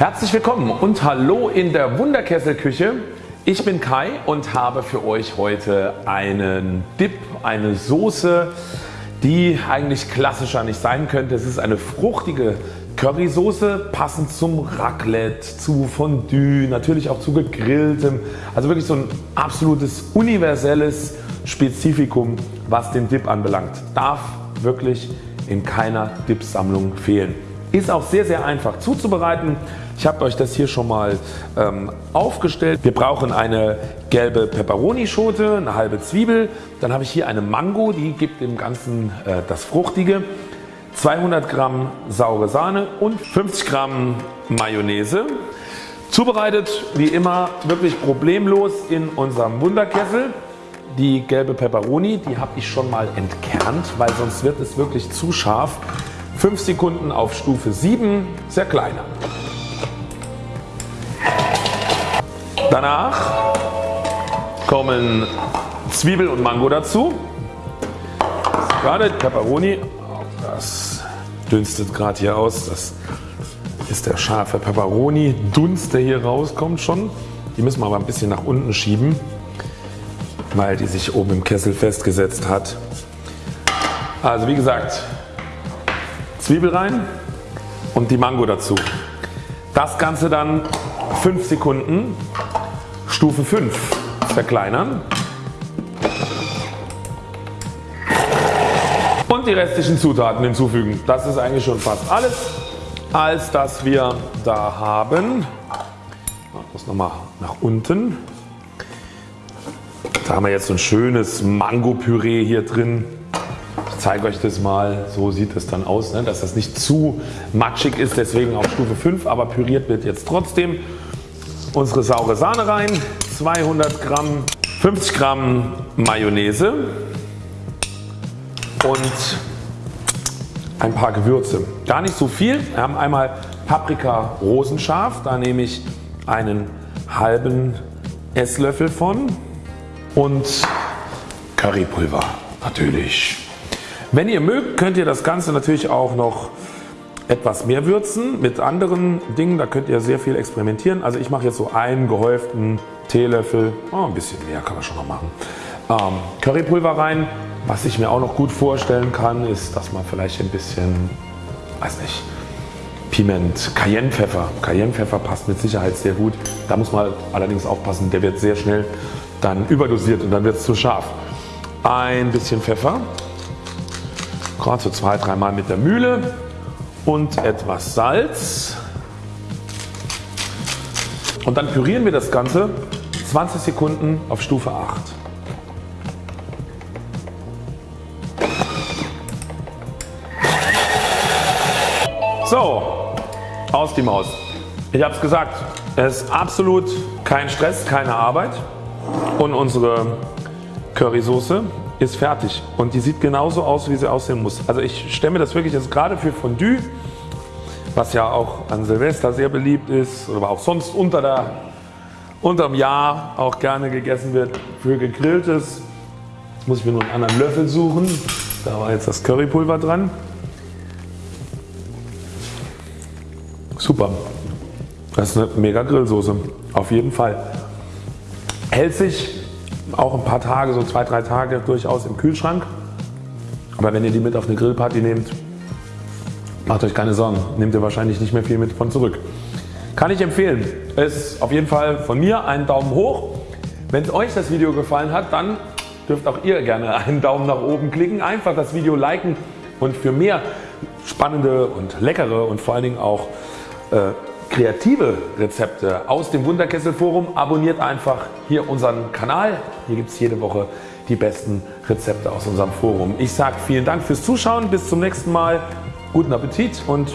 Herzlich willkommen und hallo in der Wunderkesselküche. Ich bin Kai und habe für euch heute einen Dip, eine Soße, die eigentlich klassischer nicht sein könnte. Es ist eine fruchtige Currysoße, passend zum Raclette, zu Fondue, natürlich auch zu gegrilltem. Also wirklich so ein absolutes universelles Spezifikum was den Dip anbelangt. Darf wirklich in keiner Dip-Sammlung fehlen. Ist auch sehr sehr einfach zuzubereiten. Ich habe euch das hier schon mal ähm, aufgestellt. Wir brauchen eine gelbe Peperoni Schote, eine halbe Zwiebel, dann habe ich hier eine Mango, die gibt dem Ganzen äh, das Fruchtige, 200 Gramm saure Sahne und 50 Gramm Mayonnaise. Zubereitet wie immer wirklich problemlos in unserem Wunderkessel. Die gelbe Peperoni die habe ich schon mal entkernt, weil sonst wird es wirklich zu scharf. 5 Sekunden auf Stufe 7 zerkleinern. Danach kommen Zwiebel und Mango dazu. Gerade Peperoni, das dünstet gerade hier aus. Das ist der scharfe Peperoni Dunst der hier rauskommt schon. Die müssen wir aber ein bisschen nach unten schieben weil die sich oben im Kessel festgesetzt hat. Also wie gesagt Zwiebel rein und die Mango dazu. Das Ganze dann 5 Sekunden Stufe 5 verkleinern und die restlichen Zutaten hinzufügen. Das ist eigentlich schon fast alles als dass wir da haben. Das nochmal nach unten. Da haben wir jetzt so ein schönes Mango Püree hier drin. Zeige euch das mal, so sieht es dann aus, ne? dass das nicht zu matschig ist, deswegen auf Stufe 5, aber püriert wird jetzt trotzdem. Unsere saure Sahne rein, 200 Gramm, 50 Gramm Mayonnaise und ein paar Gewürze. Gar nicht so viel. Wir haben einmal Paprika rosenscharf, da nehme ich einen halben Esslöffel von und Currypulver natürlich. Wenn ihr mögt könnt ihr das Ganze natürlich auch noch etwas mehr würzen mit anderen Dingen, da könnt ihr sehr viel experimentieren. Also ich mache jetzt so einen gehäuften Teelöffel, oh, ein bisschen mehr kann man schon noch machen. Ähm, Currypulver rein. Was ich mir auch noch gut vorstellen kann ist, dass man vielleicht ein bisschen, weiß nicht, Piment, Cayennepfeffer. Cayennepfeffer passt mit Sicherheit sehr gut. Da muss man allerdings aufpassen, der wird sehr schnell dann überdosiert und dann wird es zu scharf. Ein bisschen Pfeffer, gerade so zwei, dreimal mit der Mühle und etwas Salz. Und dann pürieren wir das Ganze 20 Sekunden auf Stufe 8. So, aus die Maus. Ich habe es gesagt, es ist absolut kein Stress, keine Arbeit und unsere Currysoße ist fertig und die sieht genauso aus wie sie aussehen muss. Also ich stelle mir das wirklich jetzt gerade für Fondue was ja auch an Silvester sehr beliebt ist oder auch sonst unter der, unterm Jahr auch gerne gegessen wird für gegrilltes muss ich mir nur einen anderen Löffel suchen. Da war jetzt das Currypulver dran. Super. Das ist eine mega Grillsoße. Auf jeden Fall. Hält sich auch ein paar Tage, so zwei, drei Tage durchaus im Kühlschrank. Aber wenn ihr die mit auf eine Grillparty nehmt, macht euch keine Sorgen, nehmt ihr wahrscheinlich nicht mehr viel mit von zurück. Kann ich empfehlen. Ist auf jeden Fall von mir einen Daumen hoch. Wenn euch das Video gefallen hat, dann dürft auch ihr gerne einen Daumen nach oben klicken. Einfach das Video liken und für mehr spannende und leckere und vor allen Dingen auch äh, kreative Rezepte aus dem Wunderkessel Forum abonniert einfach hier unseren Kanal. Hier gibt es jede Woche die besten Rezepte aus unserem Forum. Ich sage vielen Dank fürs Zuschauen, bis zum nächsten Mal, guten Appetit und